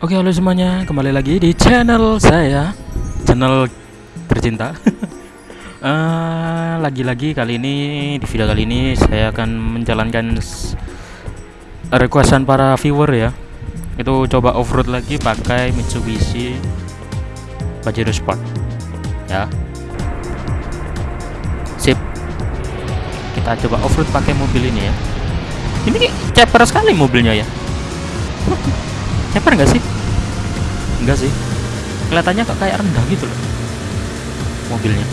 Oke halo semuanya. Kembali lagi di channel saya channel tercinta. Eh, lagi-lagi kali ini di video kali ini saya akan menjalankan requestan para viewer ya. Itu coba off-road lagi pakai Mitsubishi Pajero Sport ya. Sip. Kita coba off-road pakai mobil ini ya. Ini ceper sekali mobilnya ya ceper nggak sih? Enggak sih. Kelihatannya kok kayak rendah gitu loh mobilnya.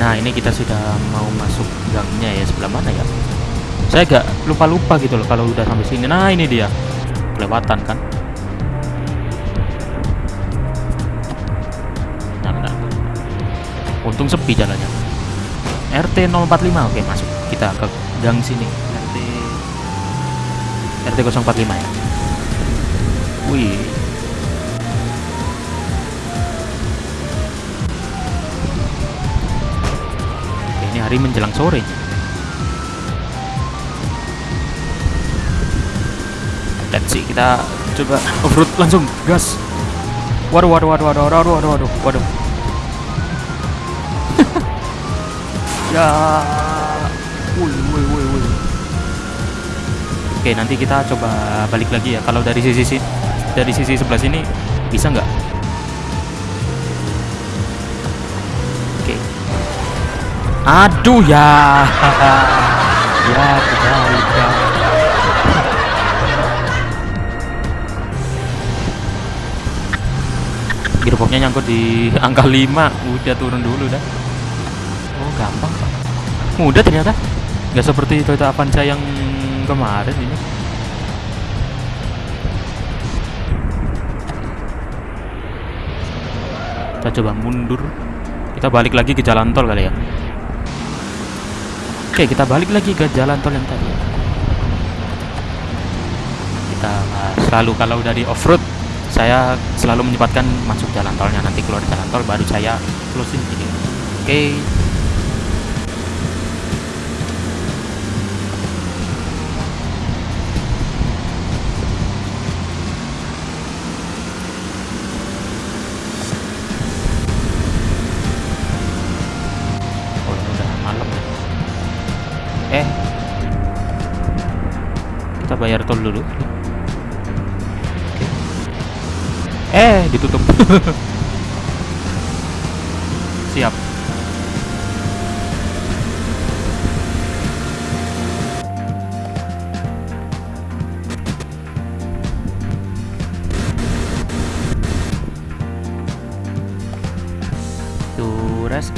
Nah ini kita sudah mau masuk gangnya ya sebelah mana ya? Saya agak lupa-lupa gitu loh kalau udah sampai sini. Nah ini dia. Kelewatan kan untung sepi jalannya. RT 045 oke masuk. Kita ke gang sini. RT RT 045 ya. Wih. Oke, ini hari menjelang sore. Let's see, kita coba off-road langsung. Gas. Waduh, waduh, waduh, waduh, waduh, waduh, waduh, waduh. Ya, woi, woi, woi, woi. Oke, nanti kita coba balik lagi ya. Kalau dari sisi sini, dari sisi sebelah sini bisa nggak? Oke. Aduh ya, ya kebalik ya. gearboxnya nyangkut di angka 5 udah turun dulu dah oh gampang mudah ternyata. Nggak seperti Toyota Avanza yang kemarin ini. Kita coba mundur. Kita balik lagi ke jalan tol kali ya. Oke kita balik lagi ke jalan tol yang tadi. Kita selalu kalau dari off-road saya selalu menyempatkan masuk jalan tolnya. Nanti keluar jalan tol baru saya closing oke. oh eh kita bayar tol dulu Eh, ditutup. Siap. To rest